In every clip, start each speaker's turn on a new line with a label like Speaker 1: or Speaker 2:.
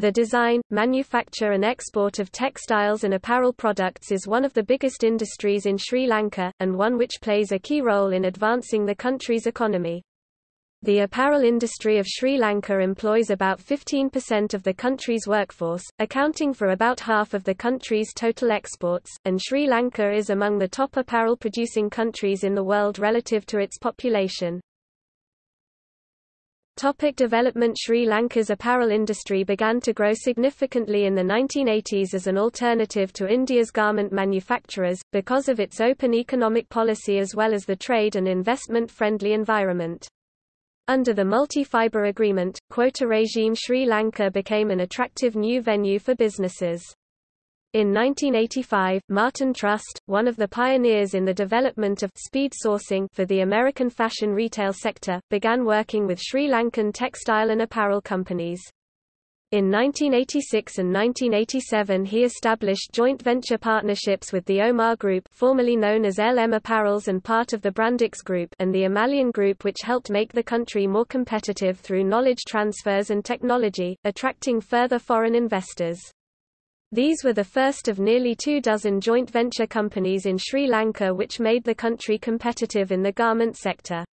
Speaker 1: The design, manufacture and export of textiles and apparel products is one of the biggest industries in Sri Lanka, and one which plays a key role in advancing the country's economy. The apparel industry of Sri Lanka employs about 15% of the country's workforce, accounting for about half of the country's total exports, and Sri Lanka is among the top apparel producing countries in the world relative to its population. Topic development Sri Lanka's apparel industry began to grow significantly in the 1980s as an alternative to India's garment manufacturers, because of its open economic policy as well as the trade and investment-friendly environment. Under the multi-fiber agreement, quota regime Sri Lanka became an attractive new venue for businesses. In 1985, Martin Trust, one of the pioneers in the development of speed sourcing for the American fashion retail sector, began working with Sri Lankan textile and apparel companies. In 1986 and 1987 he established joint venture partnerships with the Omar Group formerly known as LM Apparels and part of the Brandix Group and the Amalean Group which helped make the country more competitive through knowledge transfers and technology, attracting further foreign investors. These were the first of nearly two dozen joint venture companies in Sri Lanka which made the country competitive in the garment sector.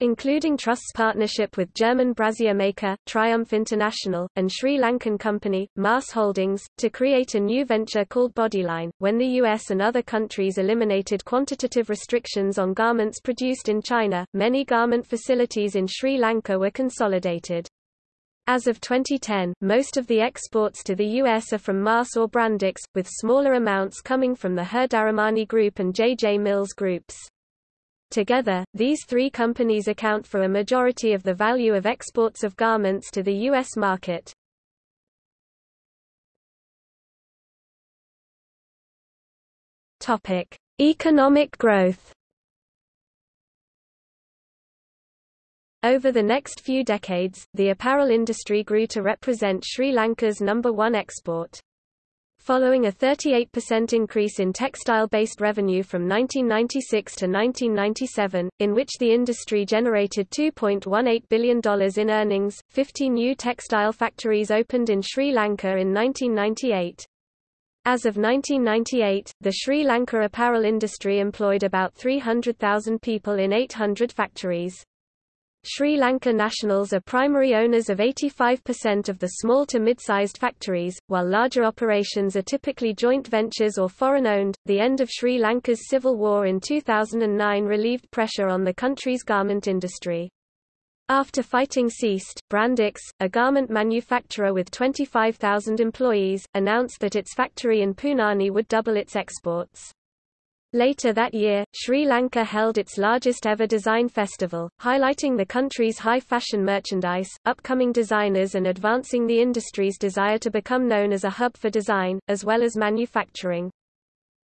Speaker 1: Including Trust's partnership with German brassiere maker, Triumph International, and Sri Lankan company, MAS Holdings, to create a new venture called Bodyline. When the US and other countries eliminated quantitative restrictions on garments produced in China, many garment facilities in Sri Lanka were consolidated. As of 2010, most of the exports to the U.S. are from MAS or Brandix, with smaller amounts coming from the Hirdaramani Group and J.J. Mills Groups. Together, these three companies account for a majority of the value of exports of garments to the U.S. market. Economic growth Over the next few decades, the apparel industry grew to represent Sri Lanka's number one export. Following a 38% increase in textile-based revenue from 1996 to 1997, in which the industry generated $2.18 billion in earnings, 50 new textile factories opened in Sri Lanka in 1998. As of 1998, the Sri Lanka apparel industry employed about 300,000 people in 800 factories. Sri Lanka nationals are primary owners of 85% of the small to mid-sized factories, while larger operations are typically joint ventures or foreign-owned. The end of Sri Lanka's civil war in 2009 relieved pressure on the country's garment industry. After fighting ceased, Brandix, a garment manufacturer with 25,000 employees, announced that its factory in Punanai would double its exports. Later that year, Sri Lanka held its largest ever design festival, highlighting the country's high fashion merchandise, upcoming designers and advancing the industry's desire to become known as a hub for design, as well as manufacturing.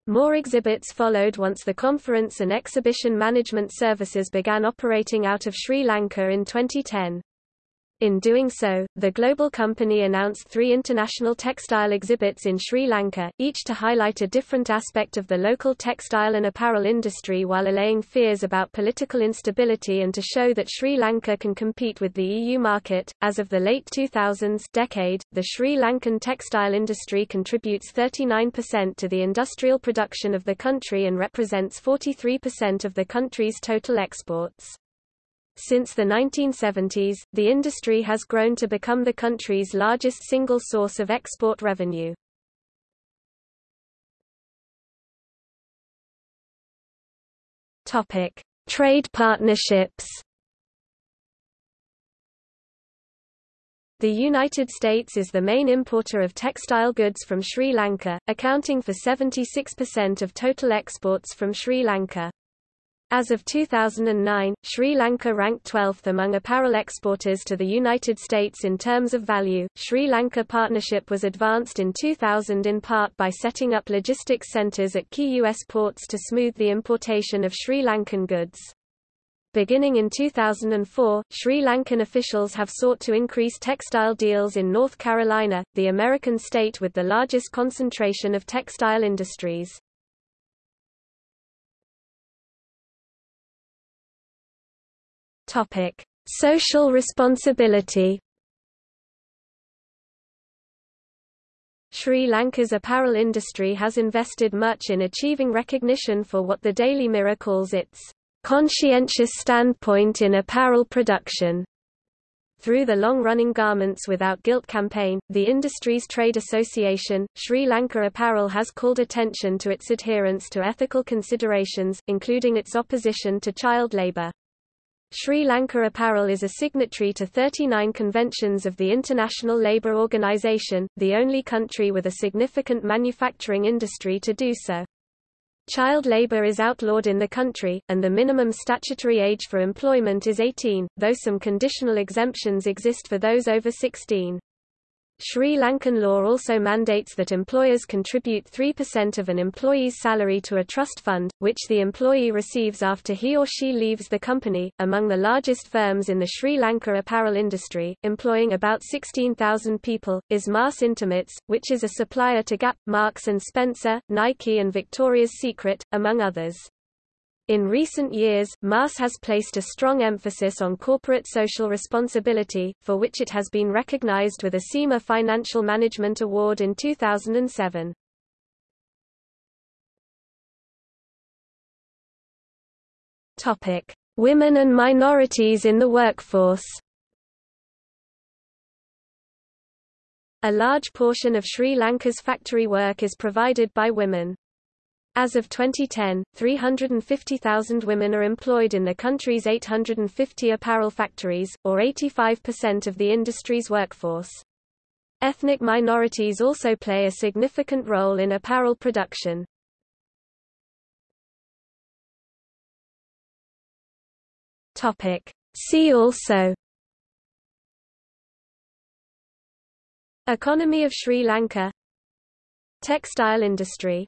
Speaker 1: More exhibits followed once the conference and exhibition management services began operating out of Sri Lanka in 2010. In doing so, the global company announced three international textile exhibits in Sri Lanka, each to highlight a different aspect of the local textile and apparel industry while allaying fears about political instability and to show that Sri Lanka can compete with the EU market. As of the late 2000s decade, the Sri Lankan textile industry contributes 39% to the industrial production of the country and represents 43% of the country's total exports. Since the 1970s, the industry has grown to become the country's largest single source of export revenue. Topic: Trade partnerships. The United States is the main importer of textile goods from Sri Lanka, accounting for 76% of total exports from Sri Lanka. As of 2009, Sri Lanka ranked 12th among apparel exporters to the United States in terms of value. Sri Lanka partnership was advanced in 2000 in part by setting up logistics centers at key U.S. ports to smooth the importation of Sri Lankan goods. Beginning in 2004, Sri Lankan officials have sought to increase textile deals in North Carolina, the American state with the largest concentration of textile industries. Topic: Social responsibility. Sri Lanka's apparel industry has invested much in achieving recognition for what the Daily Mirror calls its conscientious standpoint in apparel production. Through the long-running Garments Without Guilt campaign, the industry's trade association, Sri Lanka Apparel has called attention to its adherence to ethical considerations, including its opposition to child labour. Sri Lanka Apparel is a signatory to 39 conventions of the International Labour Organization, the only country with a significant manufacturing industry to do so. Child labor is outlawed in the country, and the minimum statutory age for employment is 18, though some conditional exemptions exist for those over 16. Sri Lankan law also mandates that employers contribute 3% of an employee's salary to a trust fund, which the employee receives after he or she leaves the company. Among the largest firms in the Sri Lanka apparel industry, employing about 16,000 people, is MAS Intimates, which is a supplier to Gap, Marks and Spencer, Nike and Victoria's Secret, among others. In recent years, MAS has placed a strong emphasis on corporate social responsibility, for which it has been recognized with a CIMA Financial Management Award in 2007. Topic: Women and minorities in the workforce. A large portion of Sri Lanka's factory work is provided by women. As of 2010, 350,000 women are employed in the country's 850 apparel factories, or 85% of the industry's workforce. Ethnic minorities also play a significant role in apparel production. See also Economy of Sri Lanka Textile industry